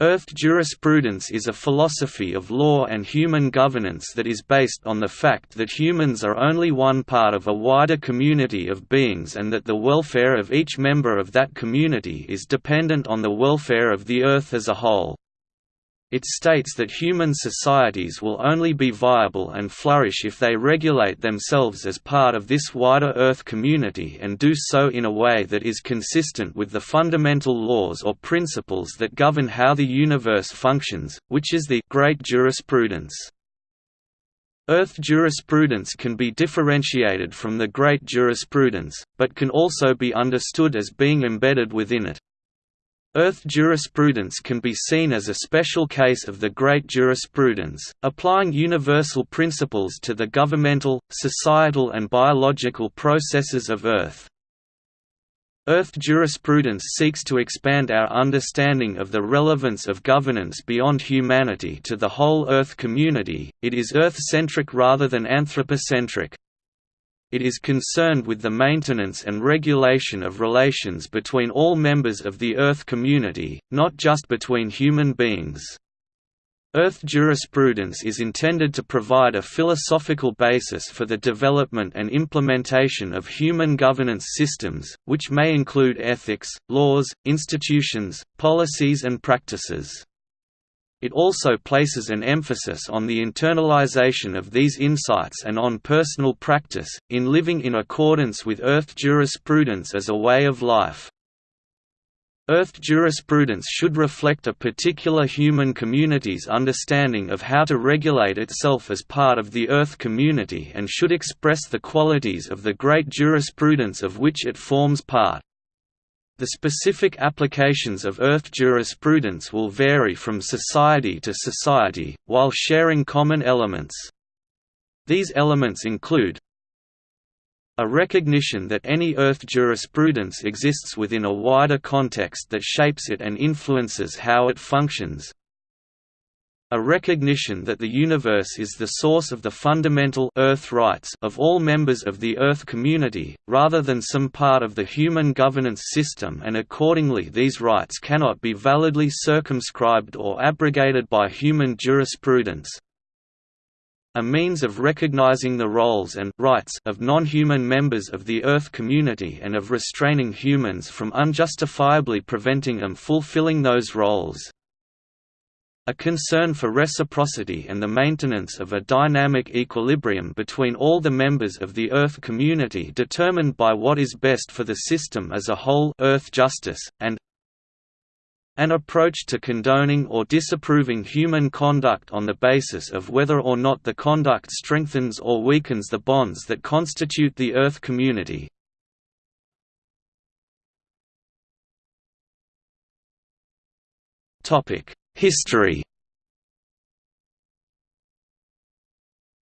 Earth jurisprudence is a philosophy of law and human governance that is based on the fact that humans are only one part of a wider community of beings and that the welfare of each member of that community is dependent on the welfare of the Earth as a whole. It states that human societies will only be viable and flourish if they regulate themselves as part of this wider Earth community and do so in a way that is consistent with the fundamental laws or principles that govern how the universe functions, which is the great jurisprudence. Earth jurisprudence can be differentiated from the great jurisprudence, but can also be understood as being embedded within it. Earth jurisprudence can be seen as a special case of the great jurisprudence, applying universal principles to the governmental, societal and biological processes of Earth. Earth jurisprudence seeks to expand our understanding of the relevance of governance beyond humanity to the whole Earth community, it is Earth-centric rather than anthropocentric. It is concerned with the maintenance and regulation of relations between all members of the Earth community, not just between human beings. Earth jurisprudence is intended to provide a philosophical basis for the development and implementation of human governance systems, which may include ethics, laws, institutions, policies and practices. It also places an emphasis on the internalization of these insights and on personal practice, in living in accordance with Earth jurisprudence as a way of life. Earth jurisprudence should reflect a particular human community's understanding of how to regulate itself as part of the Earth community and should express the qualities of the great jurisprudence of which it forms part. The specific applications of Earth jurisprudence will vary from society to society, while sharing common elements. These elements include a recognition that any Earth jurisprudence exists within a wider context that shapes it and influences how it functions, a recognition that the universe is the source of the fundamental Earth rights of all members of the Earth community, rather than some part of the human governance system and accordingly these rights cannot be validly circumscribed or abrogated by human jurisprudence. A means of recognizing the roles and rights of non-human members of the Earth community and of restraining humans from unjustifiably preventing them fulfilling those roles a concern for reciprocity and the maintenance of a dynamic equilibrium between all the members of the Earth community determined by what is best for the system as a whole Earth justice, and an approach to condoning or disapproving human conduct on the basis of whether or not the conduct strengthens or weakens the bonds that constitute the Earth community. Topic History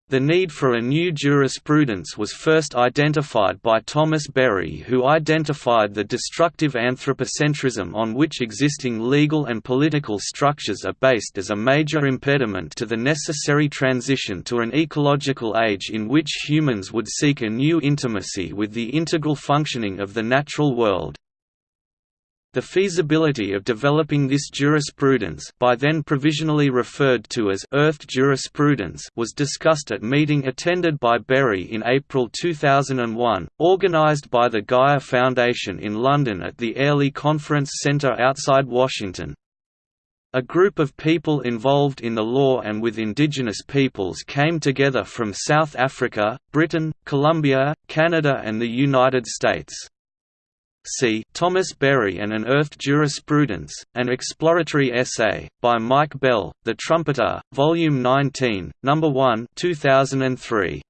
The need for a new jurisprudence was first identified by Thomas Berry who identified the destructive anthropocentrism on which existing legal and political structures are based as a major impediment to the necessary transition to an ecological age in which humans would seek a new intimacy with the integral functioning of the natural world. The feasibility of developing this jurisprudence by then provisionally referred to as Earth jurisprudence was discussed at meeting attended by Berry in April 2001, organised by the Gaia Foundation in London at the Airlie Conference Centre outside Washington. A group of people involved in the law and with indigenous peoples came together from South Africa, Britain, Colombia, Canada and the United States. See Thomas Berry and an Earth Jurisprudence, an exploratory essay, by Mike Bell, The Trumpeter, Volume 19, No. 1 2003.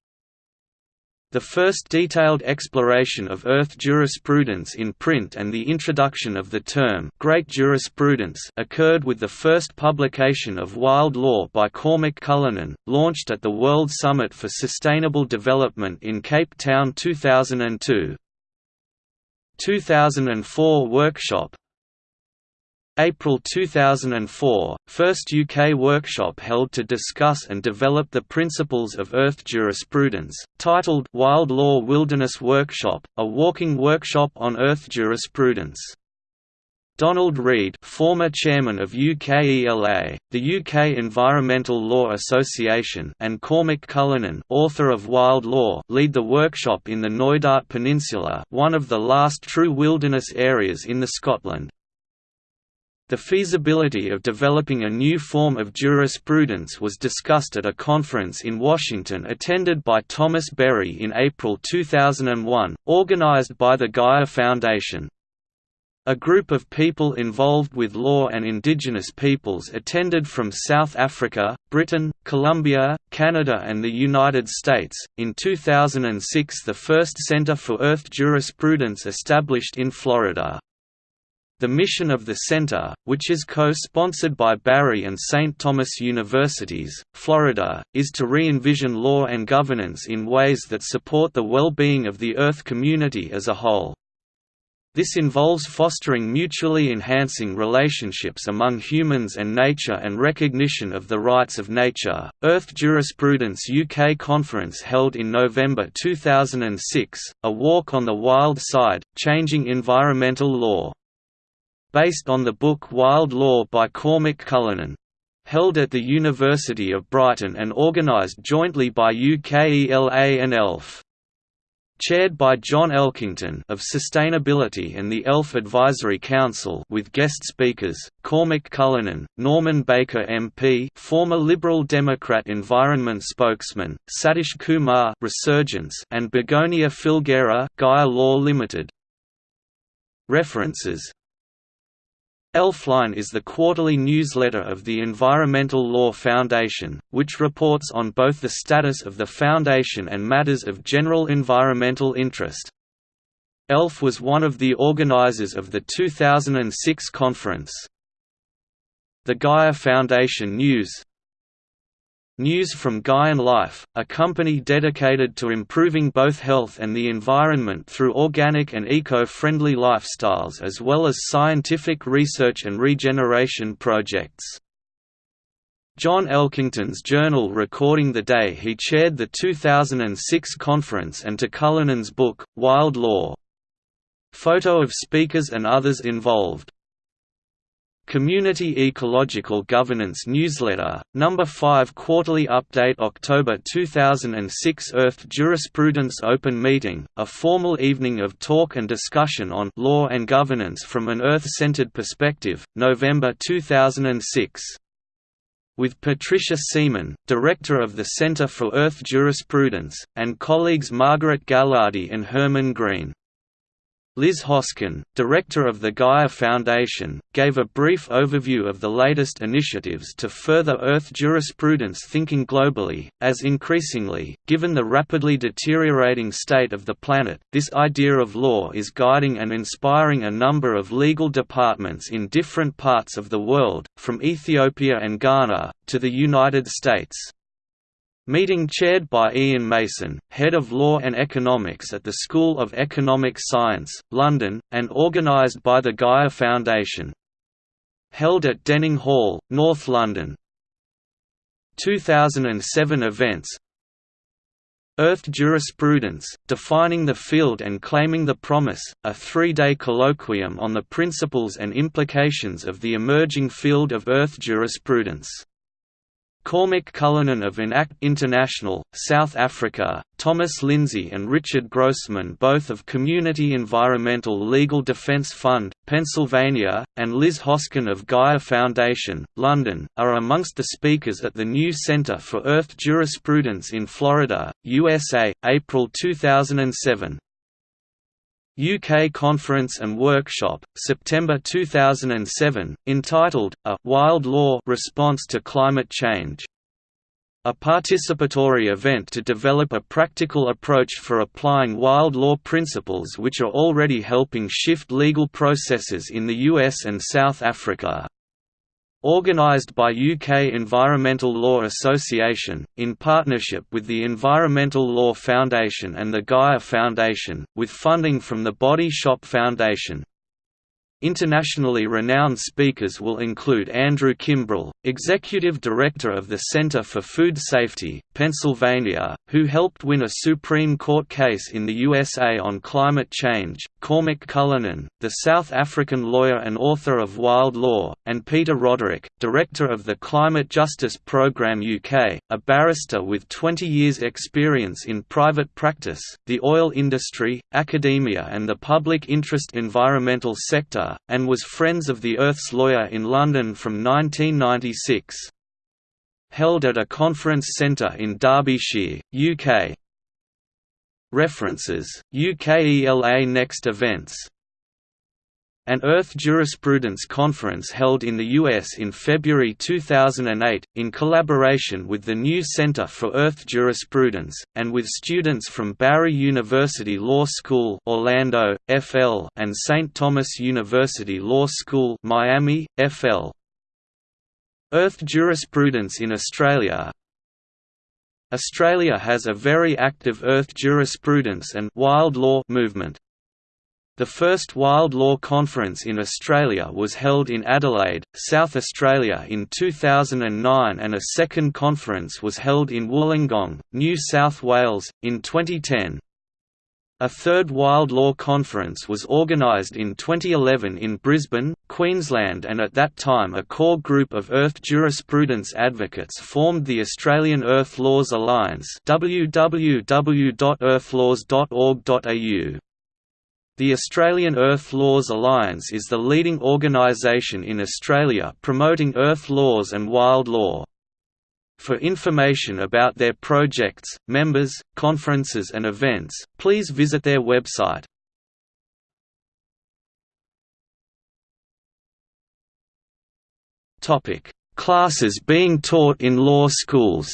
The first detailed exploration of Earth jurisprudence in print and the introduction of the term Great Jurisprudence occurred with the first publication of Wild Law by Cormac Cullinan, launched at the World Summit for Sustainable Development in Cape Town 2002, 2004 workshop April 2004, first UK workshop held to discuss and develop the principles of Earth jurisprudence, titled Wild Law Wilderness Workshop, a walking workshop on Earth jurisprudence. Donald Reid former chairman of UKELA, the UK Environmental Law Association and Cormac Cullinan author of Wild Law lead the workshop in the Knoydart Peninsula one of the last true wilderness areas in the Scotland. The feasibility of developing a new form of jurisprudence was discussed at a conference in Washington attended by Thomas Berry in April 2001, organized by the Gaia Foundation. A group of people involved with law and indigenous peoples attended from South Africa, Britain, Colombia, Canada, and the United States. In 2006, the first Center for Earth Jurisprudence established in Florida. The mission of the center, which is co-sponsored by Barry and St. Thomas Universities, Florida, is to re-envision law and governance in ways that support the well-being of the Earth community as a whole. This involves fostering mutually enhancing relationships among humans and nature and recognition of the rights of nature. Earth Jurisprudence UK conference held in November 2006, A Walk on the Wild Side Changing Environmental Law based on the book Wild Law by Cormac Cullinan. Held at the University of Brighton and organised jointly by UKELA and ELF. Chaired by John Elkington of Sustainability and the ELF Advisory Council with guest speakers, Cormac Cullinan, Norman Baker MP former Liberal Democrat environment spokesman, Satish Kumar Resurgence and Begonia Filgueira Gaia Law Limited. References Elfline is the quarterly newsletter of the Environmental Law Foundation, which reports on both the status of the Foundation and matters of general environmental interest. ELF was one of the organizers of the 2006 conference. The Gaia Foundation News News from Gaian Life, a company dedicated to improving both health and the environment through organic and eco-friendly lifestyles as well as scientific research and regeneration projects. John Elkington's journal recording the day he chaired the 2006 conference and to Cullinan's book, Wild Law. Photo of speakers and others involved Community Ecological Governance Newsletter, Number 5 Quarterly Update October 2006 Earth Jurisprudence Open Meeting, a formal evening of talk and discussion on law and governance from an Earth-centered perspective, November 2006 with Patricia Siemen, Director of the Center for Earth Jurisprudence, and colleagues Margaret Gallardi and Herman Greene. Liz Hosken, director of the Gaia Foundation, gave a brief overview of the latest initiatives to further Earth jurisprudence thinking globally, as increasingly, given the rapidly deteriorating state of the planet, this idea of law is guiding and inspiring a number of legal departments in different parts of the world, from Ethiopia and Ghana, to the United States. Meeting chaired by Ian Mason, Head of Law and Economics at the School of Economic Science, London, and organised by the Gaia Foundation. Held at Denning Hall, North London. 2007 events Earth Jurisprudence, Defining the Field and Claiming the Promise, a three-day colloquium on the principles and implications of the emerging field of Earth jurisprudence. Cormac Cullinan of Enact International, South Africa, Thomas Linzey and Richard Grossman both of Community Environmental Legal Defence Fund, Pennsylvania, and Liz Hosken of Gaia Foundation, London, are amongst the speakers at the new Center for Earth Jurisprudence in Florida, USA, April 2007. UK Conference and Workshop, September 2007, entitled, A Wild Law Response to Climate Change. A participatory event to develop a practical approach for applying wild law principles which are already helping shift legal processes in the US and South Africa. Organised by UK Environmental Law Association, in partnership with the Environmental Law Foundation and the Gaia Foundation, with funding from the Body Shop Foundation. Internationally renowned speakers will include Andrew Kimbrell, Executive Director of the Center for Food Safety, Pennsylvania, who helped win a Supreme Court case in the USA on climate change, Cormac Cullinan, the South African lawyer and author of Wild Law, and Peter Roderick, Director of the Climate Justice Programme UK, a barrister with 20 years' experience in private practice, the oil industry, academia and the public interest environmental sector, and was Friends of the Earth's lawyer in London from 1996 held at a conference centre in Derbyshire, UK. References, UKELA Next Events an Earth Jurisprudence Conference held in the U.S. in February 2008, in collaboration with the New Center for Earth Jurisprudence, and with students from Barry University Law School Orlando, FL, and St. Thomas University Law School Miami, FL. Earth jurisprudence in Australia Australia has a very active earth jurisprudence and wild law movement. The first Wild Law Conference in Australia was held in Adelaide, South Australia in 2009 and a second conference was held in Wollongong, New South Wales, in 2010. A third Wild Law Conference was organised in 2011 in Brisbane, Queensland and at that time a core group of earth jurisprudence advocates formed the Australian Earth Laws Alliance www.earthlaws.org.au. The Australian Earth Laws Alliance is the leading organisation in Australia promoting earth laws and wild law. For information about their projects, members, conferences and events, please visit their website. Classes being taught in law schools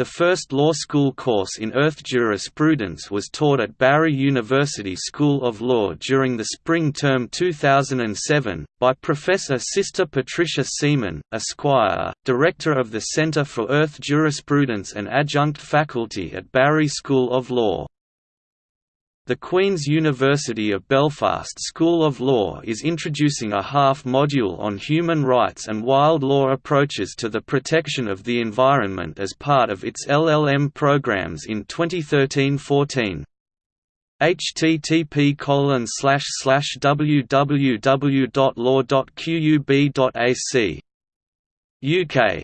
The first law school course in Earth jurisprudence was taught at Barry University School of Law during the spring term 2007, by Professor Sister Patricia Siemen, Esquire, Director of the Centre for Earth Jurisprudence and adjunct faculty at Barry School of Law. The Queen's University of Belfast School of Law is introducing a half-module on human rights and wild law approaches to the protection of the environment as part of its LLM programs in 2013–14 http www.law.qub.ac UK